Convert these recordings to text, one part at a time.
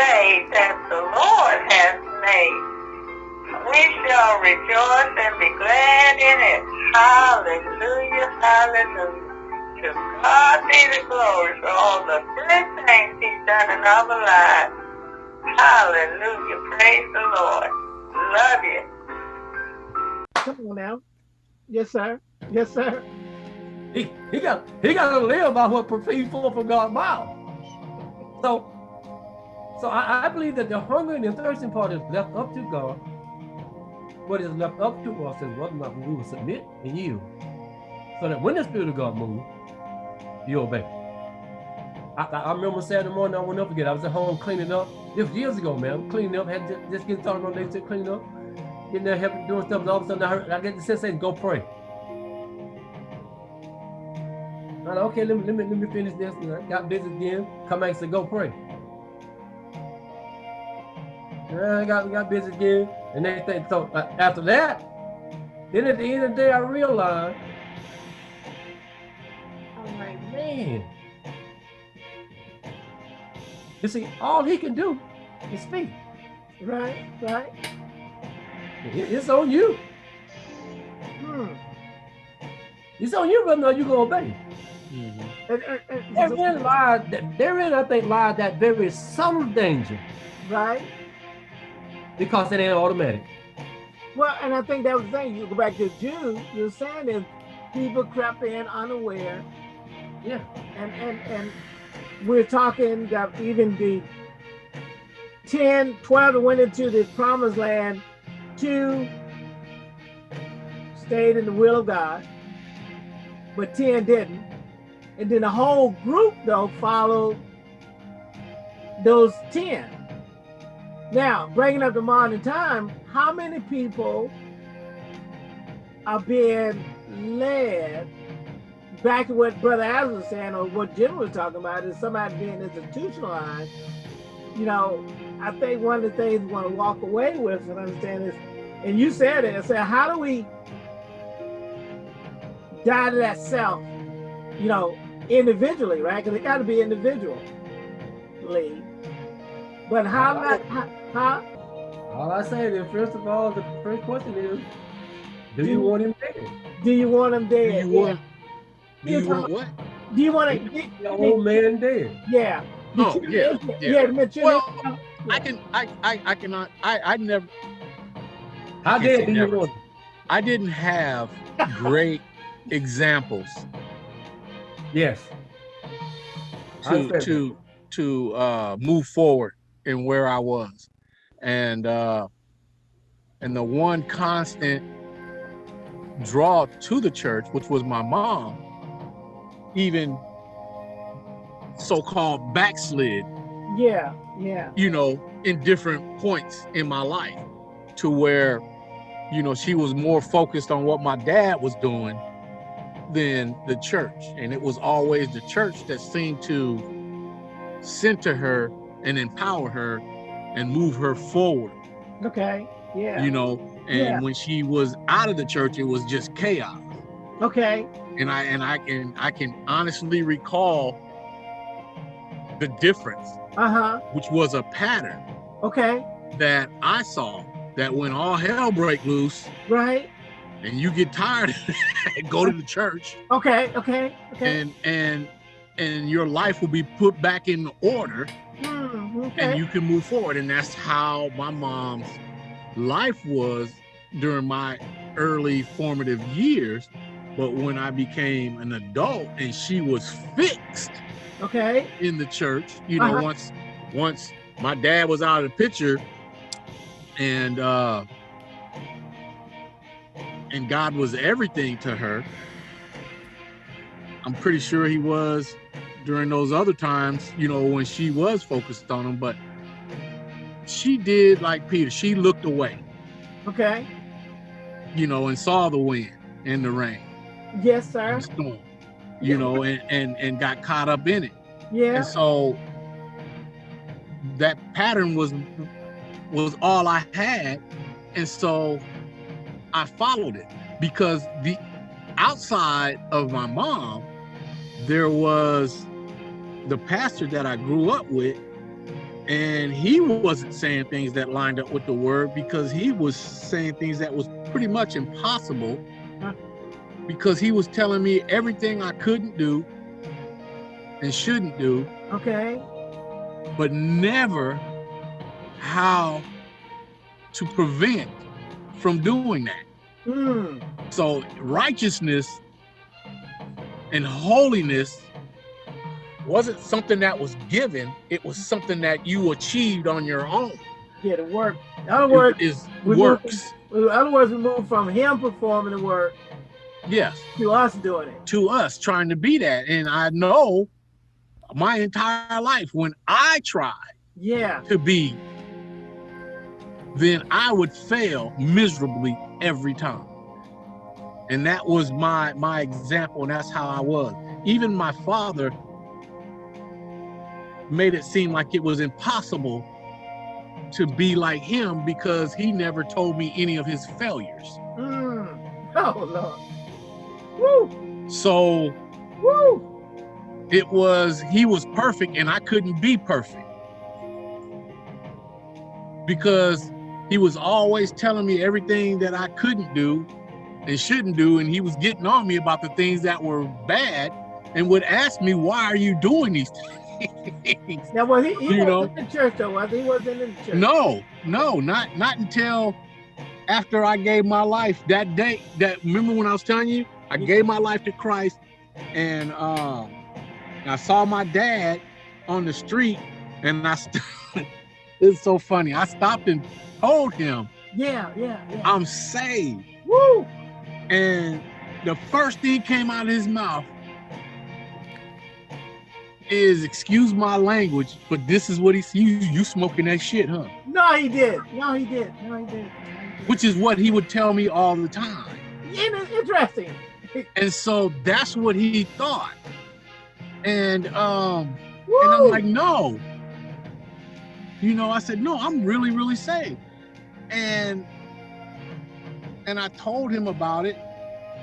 day that the Lord has made. We shall rejoice and be glad in it. Hallelujah, hallelujah. To God be the glory for all the good things he's done in our lives. Hallelujah, praise the Lord. Love you. Come on now. Yes, sir. Yes, sir. He, he got he got to live by what proceeds forth from God's mouth. So, so I, I believe that the hunger and the thirsting part is left up to God. What is left up to us is whether or not we will submit and yield. So that when the Spirit of God moves, you obey. I, I, remember Saturday morning, I will never forget. I was at home cleaning up. This was years ago, man. Cleaning up, had just, just getting started on day to cleaning up. Getting there, helping, doing stuff, and all of a sudden I, heard, I get the sense saying, go pray. I like, okay, let me, let me, let me finish this. And I got busy again. Come back and said, go pray. And I got, got busy again. And everything. So uh, after that, then at the end of the day, I realized, I'm like, man. You see, all he can do is speak. Right, right. It's on you. Hmm. It's on you whether or not you're going to obey. Mm -hmm. therein lies, therein I think lies that very subtle danger. Right. Because it ain't automatic. Well, and I think that was the thing. You go back to Jude, you're saying is people crept in unaware. Yeah. And and and we're talking that even the 10, 12 that went into the promised land, two stayed in the will of God, but 10 didn't. And then the whole group, though, followed those 10. Now, bringing up the modern time, how many people are being led back to what Brother Adams was saying, or what Jim was talking about, is somebody being institutionalized. You know, I think one of the things we want to walk away with and understand is, and you said it, I said, how do we die to that self, you know, individually, right? Because it got to be individually. But how all not, I, how, All I say is, first of all, the first question is, do, do you want him dead? Do you want him dead? Do you want, do you want what? Do you want to get the old man dead? Yeah. Oh, yeah, yeah. yeah well, I can, I, I, I cannot, I, I never. How dead do you want? I didn't have great examples Yes. To to to uh, move forward in where I was, and uh, and the one constant draw to the church, which was my mom, even so-called backslid. Yeah, yeah. You know, in different points in my life, to where, you know, she was more focused on what my dad was doing than the church. And it was always the church that seemed to center her and empower her and move her forward. Okay. Yeah. You know, and yeah. when she was out of the church, it was just chaos. Okay. And I and I can I can honestly recall the difference. Uh-huh. Which was a pattern. Okay. That I saw that when all hell break loose. Right and you get tired and go to the church. Okay, okay, okay. And and and your life will be put back in order mm, okay. and you can move forward. And that's how my mom's life was during my early formative years. But when I became an adult and she was fixed okay in the church, you know, uh -huh. once once my dad was out of the picture and uh and God was everything to her. I'm pretty sure he was during those other times, you know, when she was focused on him, but she did like Peter, she looked away. Okay. You know, and saw the wind and the rain. Yes, sir. storm, you know, and, and, and got caught up in it. Yeah. And so that pattern was was all I had. And so I followed it because the outside of my mom, there was the pastor that I grew up with, and he wasn't saying things that lined up with the word because he was saying things that was pretty much impossible because he was telling me everything I couldn't do and shouldn't do, Okay. but never how to prevent from doing that. Mm. So righteousness and holiness wasn't something that was given, it was something that you achieved on your own. Yeah, the work. In other words, It is we works. in other words, we move from him performing the work Yes. to us doing it. to us trying to be that. And I know my entire life when I tried Yeah. to be, then I would fail miserably every time. And that was my my example, and that's how I was. Even my father made it seem like it was impossible to be like him because he never told me any of his failures. Mm. Oh Lord. Woo. So Woo. it was he was perfect and I couldn't be perfect because he was always telling me everything that I couldn't do and shouldn't do and he was getting on me about the things that were bad and would ask me why are you doing these things Now, was he, he You know. in the church though? Was he? Wasn't in the church. no no not not until after I gave my life that day that remember when I was telling you I gave my life to Christ and uh I saw my dad on the street and I it's so funny I stopped and told him Yeah, yeah, yeah. I'm saved Woo. and the first thing came out of his mouth is excuse my language but this is what he you you smoking that shit huh No, he did. No, he did. No, he did. which is what he would tell me all the time In- Interesting. And so that's what he thought. And um, Woo. and I'm like, no. You know, I said, no, I'm really, really saved. And and I told him about it.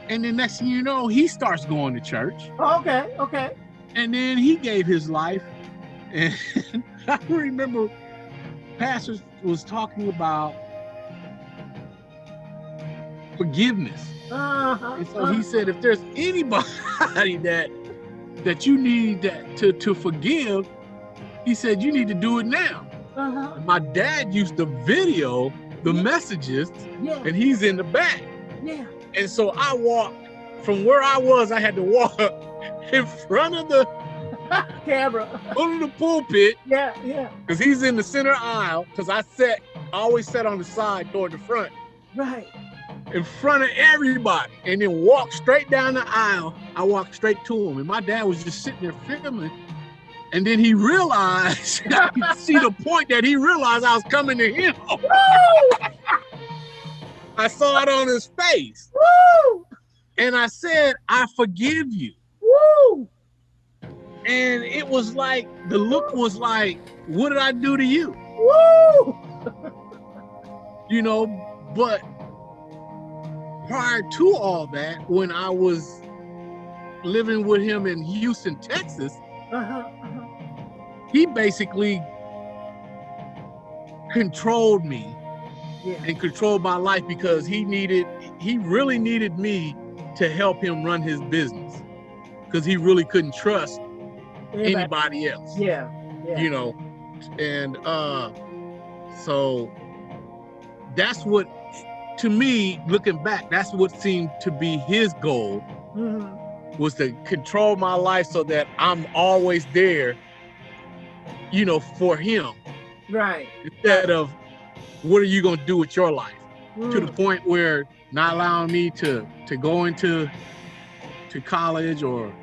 And the next thing you know, he starts going to church. okay, okay. And then he gave his life. And I remember Pastor was talking about forgiveness. Uh-huh. And so he said, if there's anybody that that you need that to to forgive, he said you need to do it now. Uh-huh. My dad used to video the messages, Yeah, and he's in the back. yeah. And so I walked from where I was. I had to walk in front of the Camera. of the pulpit Yeah, yeah. because he's in the center aisle. Because I sat, I always sat on the side toward the front. Right. in front of everybody and then walked straight down the aisle. I walked straight to him, and my dad was just sitting there filming. And then he realized, I could see the point that he realized I was coming to him. Woo! I saw it on his face. Woo! And I said, I forgive you. Woo! And it was like, the look was like, what did I do to you? Woo! You know, but prior to all that, when I was living with him in Houston, Texas, Uh-huh. uh-huh. he basically controlled me Yeah. and controlled my life because he needed he really needed me to help him run his business because he really couldn't trust Everybody- anybody else Yeah. Yeah. you know and uh so that's what to me looking back that's what seemed to be his goal Mhm. was to control my life so that i'm always there you know for him Right. instead of what are you going to do with your life to the Mm. point where not allowing me to to go into to college or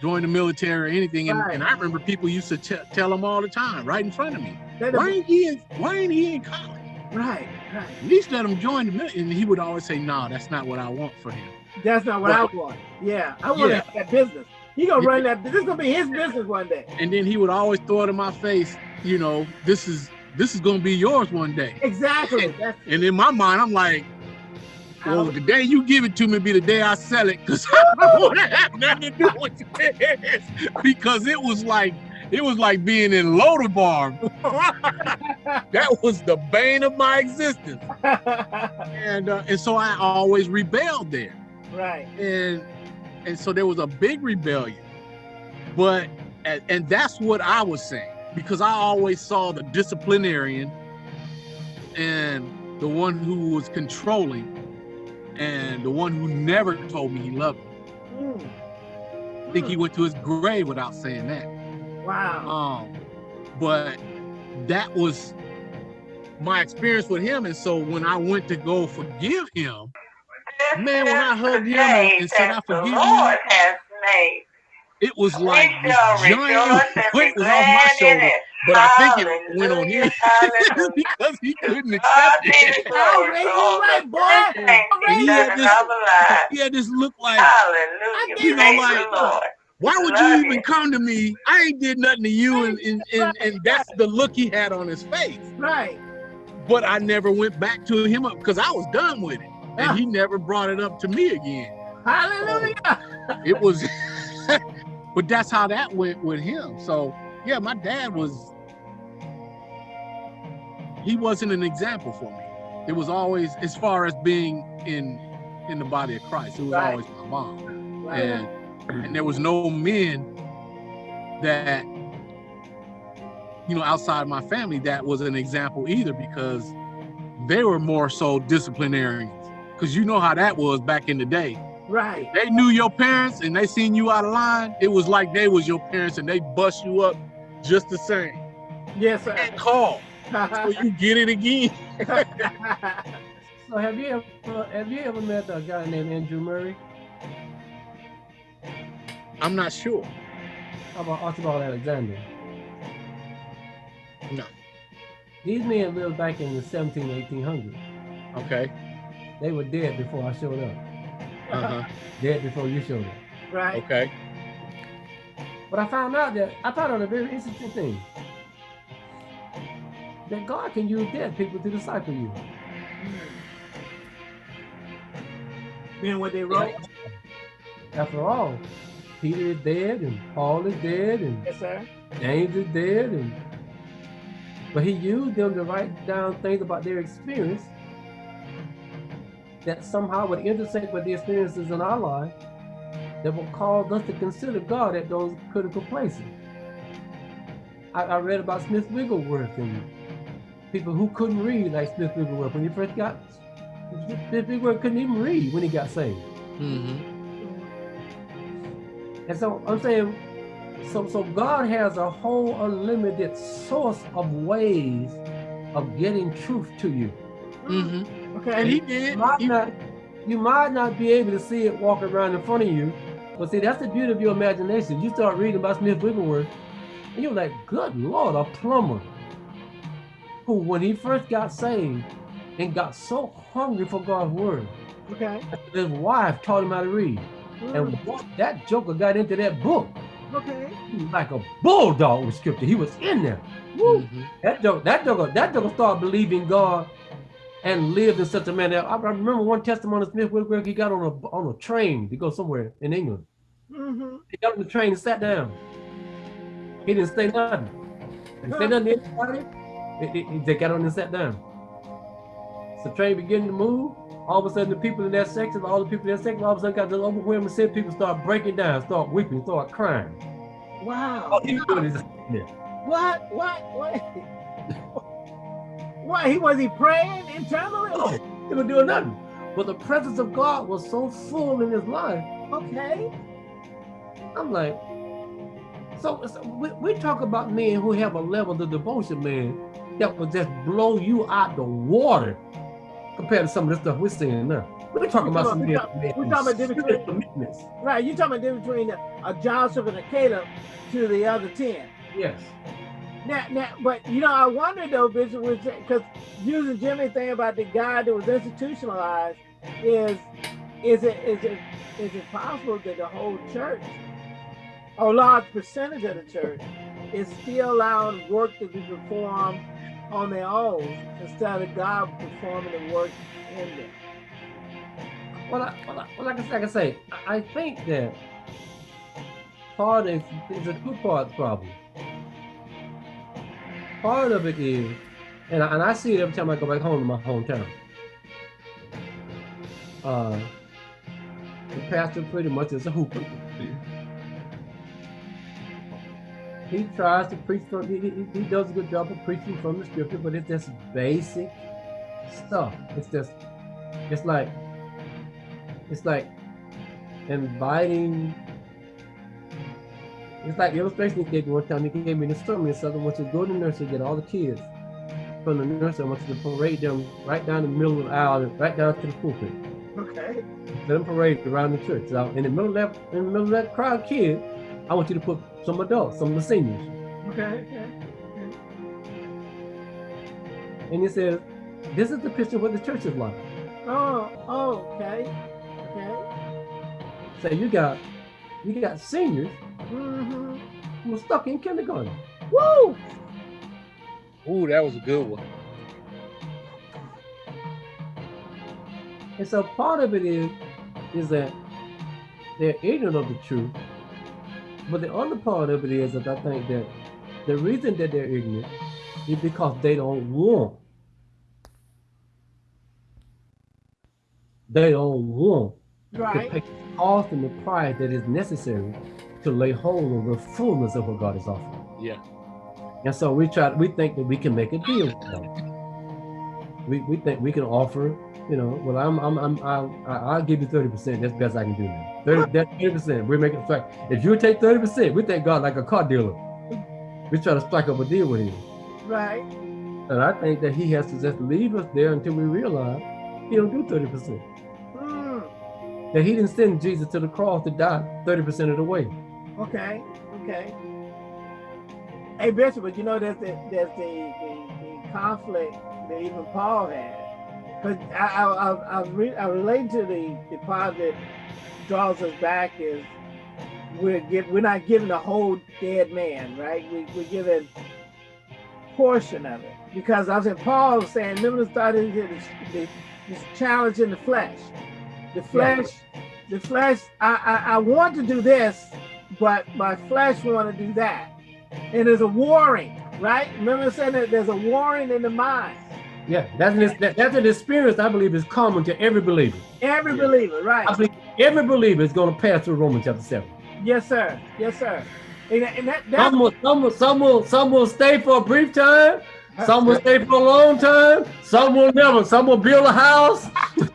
join the military or anything and, Right. and i remember people used to tell him all the time right in front of me why ain't he in, why ain't he in college Right. Right. at least let him join the military and he would always say no that's not what i want for him That's not what I want. Yeah. I want Yeah. that, business. He gonna Yeah. run that. This is gonna be his business one day. and then he would always throw it in my face you know this is this is going to be yours one day Exactly. That's and in my mind i'm like Well, the day you give it to me be the day I sell it, because I don't want to have nothing to do with this. Because it was like it was like being in Lodabar. that was the bane of my existence. And uh, and so I always rebelled there. right. And and so there was a big rebellion. But and, and that's what I was saying because I always saw the disciplinarian and the one who was controlling and the one who never told me he loved me. Mm. I think he went to his grave without saying that. Wow. Um, but that was my experience with him. And so when I went to go forgive him, This Man, when I hugged him and- said, "I forgive you," Lord has made. it was like this giant rejoice and be weight was off my shoulder. it. But I think it went on him because he couldn't oh, accept it. glory Ray, for you all right, the boy. good things Ray, He's you done right. in our lives. He had this look like, Hallelujah. You know, like, the Lord. why would you even come to me? I ain't did nothing to you. And, and, and, and that's the look he had on his face. Right. But I never went back to him because I was done with it. And he never brought it up to me again. Hallelujah. it was but that's how that went with him so yeah my dad was he wasn't an example for me it was always as far as being in in the body of christ it was Right. always my mom Right. and and there was no men that you know outside my family that was an example either because they were more so disciplinarians because you know how that was back in the day Right. they knew your parents and they seen you out of line, it was like they was your parents and they bust you up just the same. Yes, sir. And call. So you get it again. So have you ever have you ever met a guy named Andrew Murray? I'm not sure. How about Archibald Alexander? No. These men lived back in the 17, 1800s. Okay. They were dead before I showed up. Uh-huh. Dead before you showed up. right. Okay. But I found out that I found out a very interesting thing. That God can use dead people to disciple you. Being what they wrote. After all, Peter is dead and Paul is dead and Yes, sir. James is dead and but he used them to write down things about their experience that somehow would intersect with the experiences in our life that will cause us to consider God at those critical places. I, I read about Smith Wigglesworth and people who couldn't read like Smith Wigglesworth when he first got Smith Wigglesworth couldn't even read when he got saved. Mm-hmm. And so I'm saying, so so God has a whole unlimited source of ways of getting truth to you. Mm-hmm. Okay. And he You did. might He- not, you might not be able to see it walk around in front of you, but see that's the beauty of your imagination. You start reading about Smith Wigglesworth, and you're like, "Good Lord, a plumber who, when he first got saved and got so hungry for God's word, okay. his wife taught him how to read, Mm, and that joker got into that book, okay. like a bulldog with scripture. He was in there. Woo. Mhm. That joker, that joker, that joker started believing God and lived in such a manner. I, I remember one testimony of Smith Wigglesworth, he got on a on a train to go somewhere in England. Mm-hmm. He got on the train and sat down. He didn't say nothing. He didn't say nothing to anybody. He, he- he just got on and sat down. So the train began to move. All of a sudden, the people in that section, all the people in that section, all of a sudden got this overwhelming sense. People start breaking down, start weeping, start crying. Wow. All he was doing is there. What? What? What? what? He was he praying internally? No, he was doing nothing. But the presence of God was so full in his life. Okay. I'm like, so, so we, we talk about men who have a level of devotion, man, that will just blow you out the water compared to some of the stuff we're seeing now. We're talking about some We men. talk- men we talking about different- serious commitments. Right. You talking about the difference between a, a Joshua and a Caleb to the other ten. Yes. Now, now, but you know, I wonder though, Bishop, because using Jimmy thing about the guy that was institutionalized is, is it is it is it possible that the whole church, or a large percentage of the church, is still allowing work to be performed on their own instead of God performing the work in them? Well, I, well, I, well like, I, like I say, I, think that part is, is a two part problem. Part of it is, and I, and I see it every time I go back home to my hometown. Uh, the pastor pretty much is a hooper. He tries to preach from, he, he, he does a good job of preaching from the scripture, but it's just basic stuff. It's just, it's like, it's like inviting it's like illustration he gave me one time. He gave me this story. He said, I want you to go to the nursery, get all the kids from the nursery. I want you to parade them right down the middle of the aisle, right down to the pulpit. Okay. Let them parade around the church. So in the middle of that, in the middle of that crowd of kids, I want you to put some adults, some of the seniors. Okay. okay. And he says, this is the picture of what the church is like. Oh, oh, okay. Okay. So you got, you got seniors Mm-hmm. who were stuck in kindergarten. Woo! Ooh, that was a good one. And so part of it is, is that they're ignorant of the truth. But the other part of it is that I think that the reason that they're ignorant is because they don't want. They don't want to Right. pay the cost and the price that is necessary to lay hold of the fullness of what God is offering. Yeah. And so we try, we think that we can make a deal with them. We, we think we can offer, you know, well, I'm, I'm, I'm, I'll, I'll give you 30%. That's the best I can do now. 30, that 30%, we're making, a strike. if you take 30%, we think God like a car dealer. We try to strike up a deal with him. Right. And I think that he has to just leave us there until we realize he don't do 30%. Mm. That he didn't send Jesus to the cross to die 30% of the way. Okay. Okay. Hey, Bishop, but you know that's the there's the, the, the conflict that even Paul had. Because I I I, I, re, I relate to the the part that draws us back is we're give, we're not giving the whole dead man, right? We we're giving portion of it because I was in Paul was saying remember the this, this, this challenge in the flesh. The flesh, the flesh. I, I I want to do this, but my flesh want to do that. And there's a warring, right? Remember saying that there's a warring in the mind. Yeah, that's an, that, that's an experience I believe is common to every believer. Every Yeah. believer, right? I believe every believer is going to pass through Romans chapter 7. Yes, sir. Yes, sir. And, and that, that Some will, some, will, some, will, some will stay for a brief time, some will stay for a long time, some will never. Some will build a house,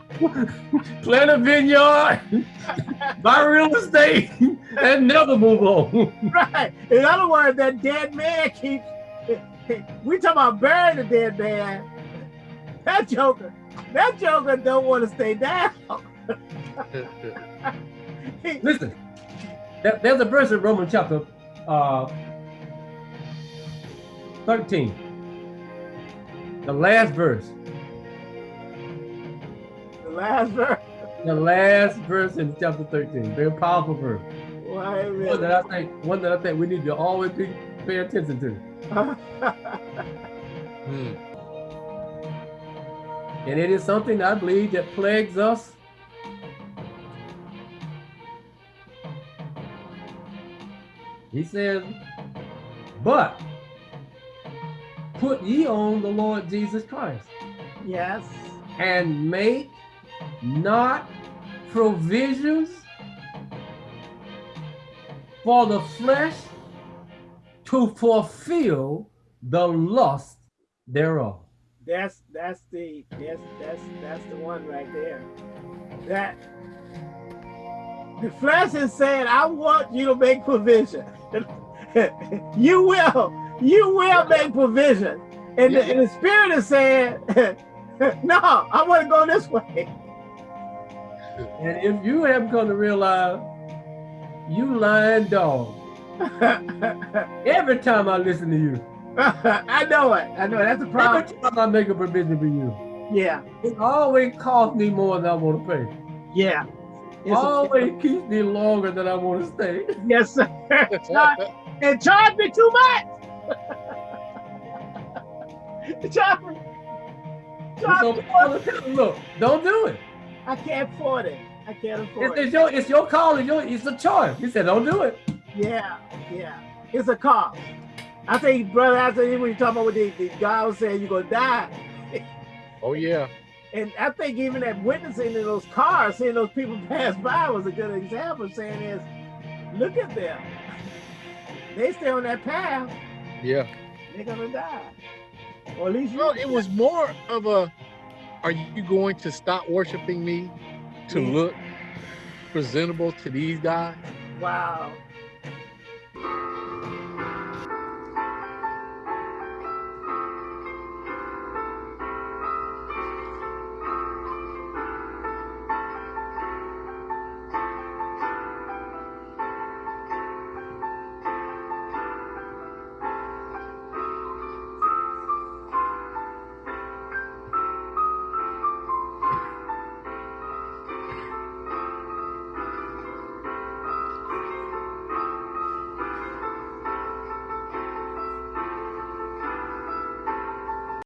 plant a vineyard, buy real estate, and never move on. right. In other words, that dead man keeps. We talking about burying the dead man. That joker, that joker don't want to stay down. Listen, there- there's a verse in Romans chapter uh, 13, the last verse. Last verse. The last verse in chapter 13, very powerful verse. A One that I think, one that I think we need to always be, pay attention to. Hmm. And it is something I believe that plagues us. He says, but put ye on the Lord Jesus Christ yes. and make not provisions for the flesh to fulfill the lust thereof. That's that's the that's that's that's the one right there. That the flesh is saying, I want you to make provision. you will, you will make provision. And, the, and the spirit is saying, No, I want to go this way. And if you haven't come to realize, you lying dog. Every time I listen to you, I know it. I know it. That's a every problem. time I make a provision for you, Yeah, it always costs me more than I want to pay. yeah. It's a- always keeps me longer than I want to stay. yes, sir. And charge me too much. charge me. Charge So, me look, don't do it. I can't afford it. I can't afford It's, it. it's your it's your call. It's your it's a choice. He said, don't do it. Yeah, yeah. It's a cost. I think, brother, I think when you talk about what the, the God was saying, you're gonna die. Oh yeah. And I think even that witnessing in those cars, seeing those people pass by was a good example saying is, look at them. They stay on that path, Yeah. they're gonna die. Or at least you Well, it was more of a, are you going to stop worshiping me to Yeah. look presentable to these guys? wow.